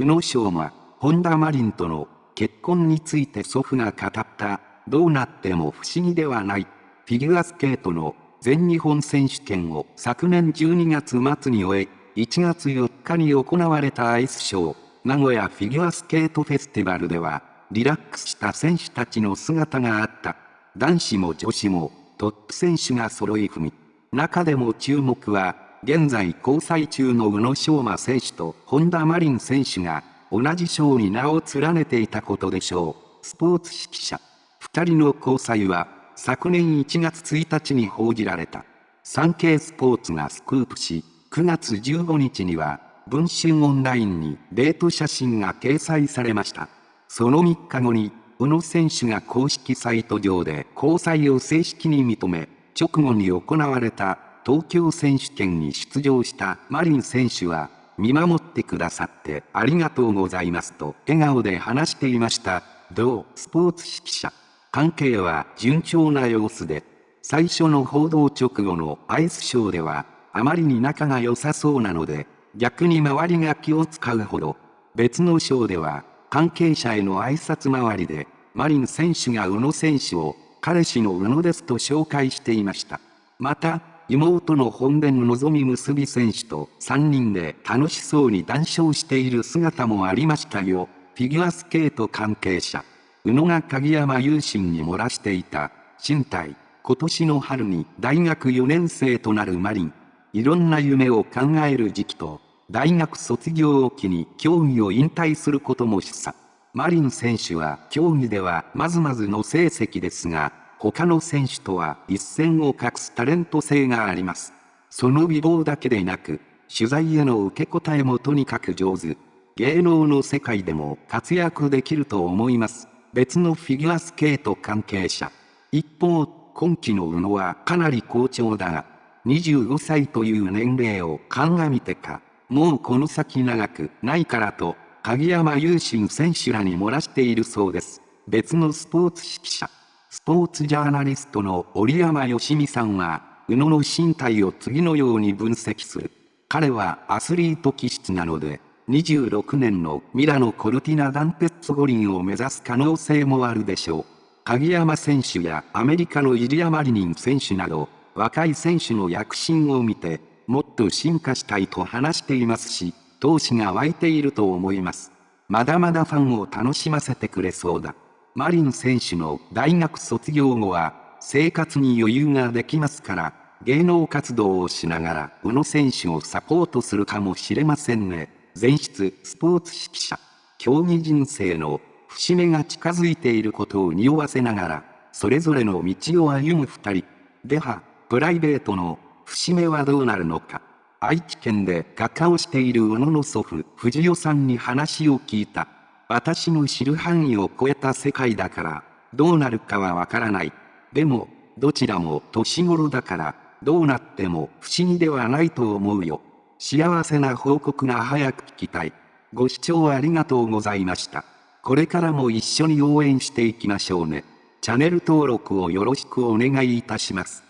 宇野昌磨、本田マリンとの結婚について祖父が語った、どうなっても不思議ではない。フィギュアスケートの全日本選手権を昨年12月末に終え、1月4日に行われたアイスショー、名古屋フィギュアスケートフェスティバルでは、リラックスした選手たちの姿があった。男子も女子もトップ選手が揃い踏み。中でも注目は、現在交際中の宇野昌磨選手と本田真凜選手が同じ賞に名を連ねていたことでしょう。スポーツ指揮者。二人の交際は昨年1月1日に報じられた。産経スポーツがスクープし、9月15日には文春オンラインにデート写真が掲載されました。その3日後に宇野選手が公式サイト上で交際を正式に認め、直後に行われた東京選手権に出場したマリン選手は、見守ってくださってありがとうございますと笑顔で話していました。同スポーツ指揮者。関係は順調な様子で、最初の報道直後のアイスショーでは、あまりに仲が良さそうなので、逆に周りが気を使うほど、別のショーでは関係者への挨拶回りで、マリン選手が宇野選手を、彼氏の宇野ですと紹介していました。また、妹の本田のぞみ結び選手と3人で楽しそうに談笑している姿もありましたよ。フィギュアスケート関係者。宇野が鍵山優心に漏らしていた、身体。今年の春に大学4年生となるマリン。いろんな夢を考える時期と、大学卒業を機に競技を引退することも示唆。マリン選手は競技ではまずまずの成績ですが、他の選手とは一線を画すタレント性があります。その美貌だけでなく、取材への受け答えもとにかく上手。芸能の世界でも活躍できると思います。別のフィギュアスケート関係者。一方、今季の宇野はかなり好調だが、25歳という年齢を鑑みてか、もうこの先長くないからと、鍵山優心選手らに漏らしているそうです。別のスポーツ指揮者、スポーツジャーナリストの折山義美さんは、宇野の身体を次のように分析する。彼はアスリート気質なので、26年のミラノ・コルティナ・ダンペッツ五輪を目指す可能性もあるでしょう。鍵山選手やアメリカのイリア・マリニン選手など、若い選手の躍進を見て、もっと進化したいと話していますし、闘志が湧いていると思います。まだまだファンを楽しませてくれそうだ。マリン選手の大学卒業後は、生活に余裕ができますから、芸能活動をしながら、宇野選手をサポートするかもしれませんね。前室スポーツ指揮者。競技人生の節目が近づいていることを匂わせながら、それぞれの道を歩む二人。では、プライベートの節目はどうなるのか。愛知県で画家をしている宇野の祖父、藤代さんに話を聞いた。私の知る範囲を超えた世界だから、どうなるかはわからない。でも、どちらも年頃だから、どうなっても不思議ではないと思うよ。幸せな報告が早く聞きたい。ご視聴ありがとうございました。これからも一緒に応援していきましょうね。チャンネル登録をよろしくお願いいたします。